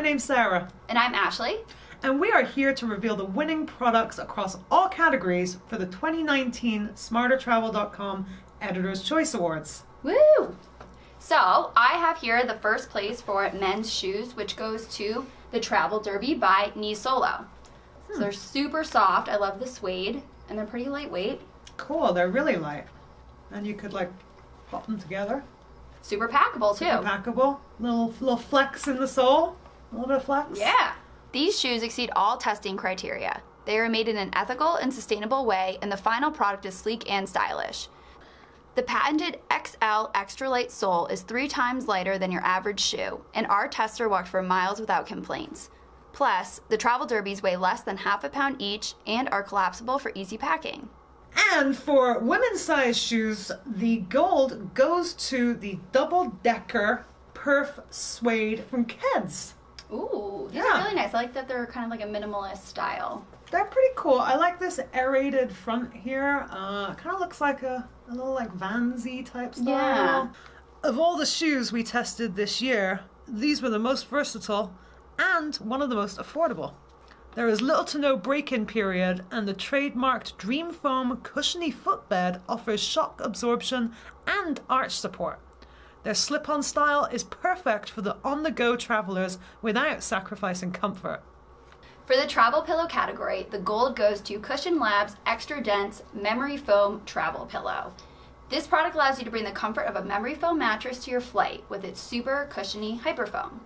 My name's Sarah, And I'm Ashley. and we are here to reveal the winning products across all categories for the 2019 SmarterTravel.com Editor's Choice Awards. Woo! So, I have here the first place for men's shoes, which goes to the Travel Derby by Nisolo. So hmm. they're super soft. I love the suede, and they're pretty lightweight. Cool, they're really light. And you could like pop them together. Super packable, too. Super packable. Little, little flex in the sole. A little bit of flex. Yeah. These shoes exceed all testing criteria. They are made in an ethical and sustainable way, and the final product is sleek and stylish. The patented XL extra light sole is three times lighter than your average shoe, and our tester walked for miles without complaints. Plus, the Travel Derbies weigh less than half a pound each and are collapsible for easy packing. And for women's size shoes, the gold goes to the double decker perf suede from Keds. Ooh, these Yeah. are really nice. I like that they're kind of like a minimalist style. They're pretty cool. I like this aerated front here. Uh, kind of looks like a, a little like Vansy type style. Yeah. Of all the shoes we tested this year, these were the most versatile and one of the most affordable. There is little to no break-in period, and the trademarked Dream Foam cushiony footbed offers shock absorption and arch support. Their slip-on style is perfect for the on-the-go travelers without sacrificing comfort. For the travel pillow category, the gold goes to Cushion Labs Extra Dense Memory Foam Travel Pillow. This product allows you to bring the comfort of a memory foam mattress to your flight with its super cushiony hyperfoam.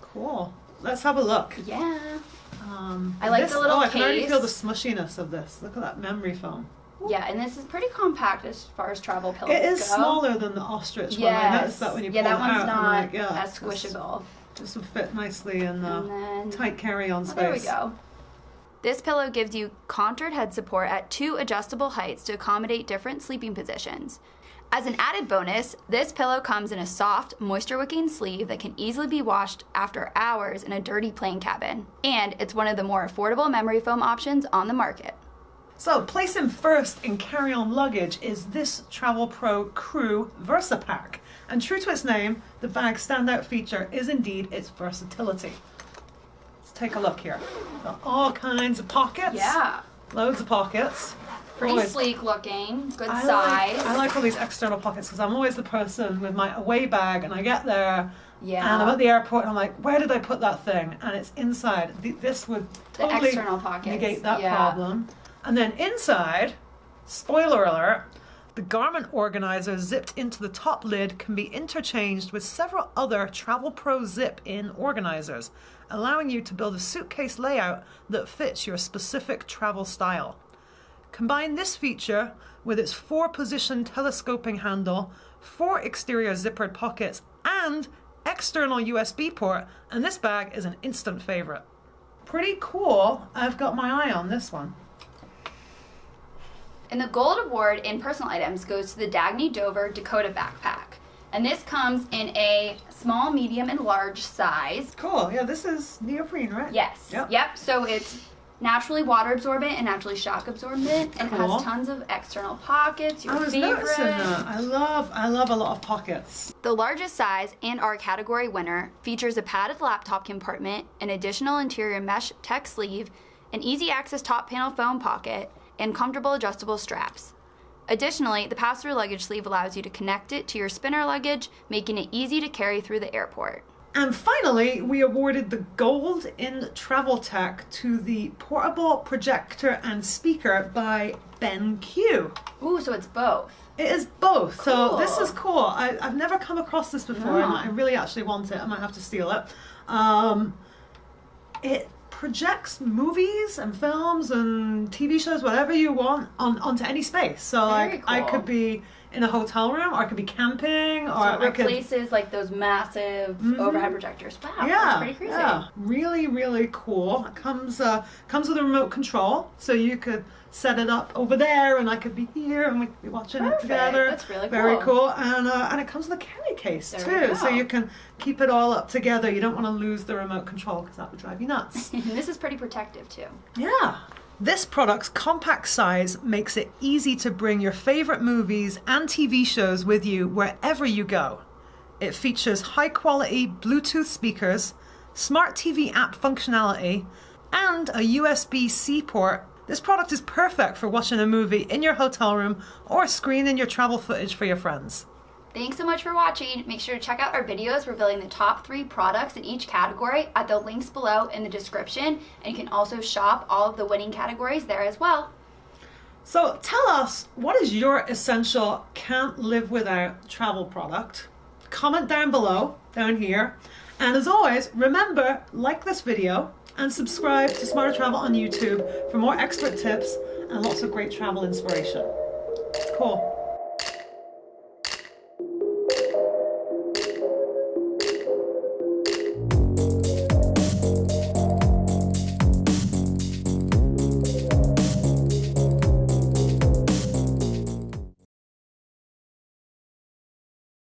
Cool. Let's have a look. Yeah. Um, I like this- the little Oh, I can already feel the smushiness of this. Look at that memory foam. Yeah, and this is pretty compact as far as travel pillows It is go. smaller than the ostrich one. I noticed that when you yeah, pull that it one's out. Not like, yeah, as squishable. This would fit nicely in the then tight carry-on Oh, space. there we go. This pillow gives you contoured head support at two adjustable heights to accommodate different sleeping positions. As an added bonus, this pillow comes in a soft, moisture wicking sleeve that can easily be washed after hours in a dirty plane cabin. And it's one of the more affordable memory foam options on the market. So, place placing first in carry-on luggage is this Travelpro Crew VersaPack. And true to its name, the bag's standout feature is indeed its versatility. Let's take a look here. Got all kinds of pockets. Yeah. Loads of pockets. Pretty Always- sleek looking, good I size. Like, I like all these external pockets because I'm always the person with my away bag and I get there yeah. and I'm at the airport and I'm like, where did I put that thing? And it's inside. Th- This would the totally external pockets. negate that yeah. problem. And then inside, spoiler alert, the garment organizer zipped into the top lid can be interchanged with several other Travelpro zip in organizers, allowing you to build a suitcase layout that fits your specific travel style. Combine this feature with its four position telescoping handle, four exterior zippered pockets, and external USB port, and this bag is an instant favorite. Pretty cool. I've got my eye on this one. And the gold award in personal items goes to the Dagne Dover Dakota backpack. And this comes in a small, medium, and large size. Cool. Yeah, this is neoprene, right? Yes. Yep. So it's naturally water absorbent and naturally shock absorbent and Cool. has tons of external pockets. Your I was favorite. noticing that. I love, I love a lot of pockets. The largest size and our category winner features a padded laptop compartment, an additional interior mesh tech sleeve, an easy access top panel foam pocket, and comfortable adjustable straps. Additionally, the pass through luggage sleeve allows you to connect it to your spinner luggage, making it easy to carry through the airport. And finally, we awarded the gold in travel tech to the portable projector and speaker by BenQ. Ooh, so it's both. It is both. So this is cool. I, I've never come across this before, and I really actually want it. I might have to steal it. Um, it projects movies and films and TV shows, whatever you want, on onto any space. So Very like, I could be in a hotel room, or I could be camping, or So it I could. replaces like those massive Mhm. overhead projectors. Wow, that's Yeah, pretty crazy. yeah, really, really cool. It comes uh, comes with a remote control, so you could set it up over there, and I could be here, and we could be watching Perfect. it together. That's really cool. Very cool. cool, and uh, and it comes with a carry case There too, so you can keep it all up together. You don't want to lose the remote control because that would drive you nuts. this is pretty protective too. yeah. This product's compact size makes it easy to bring your favorite movies and TV shows with you wherever you go. It features high quality Bluetooth speakers, smart TV app functionality, and a USB C port, this product is perfect for watching a movie in your hotel room or screening your travel footage for your friends. Thanks so much for watching. Make sure to check out our videos revealing the top three products in each category at the links below in the description. And you can also shop all of the winning categories there as well. So tell us, what is your essential can't live without travel product? Comment down below, down here. And as always, remember, like this video and subscribe to Smarter Travel on YouTube for more expert tips and lots of great travel inspiration. Cool.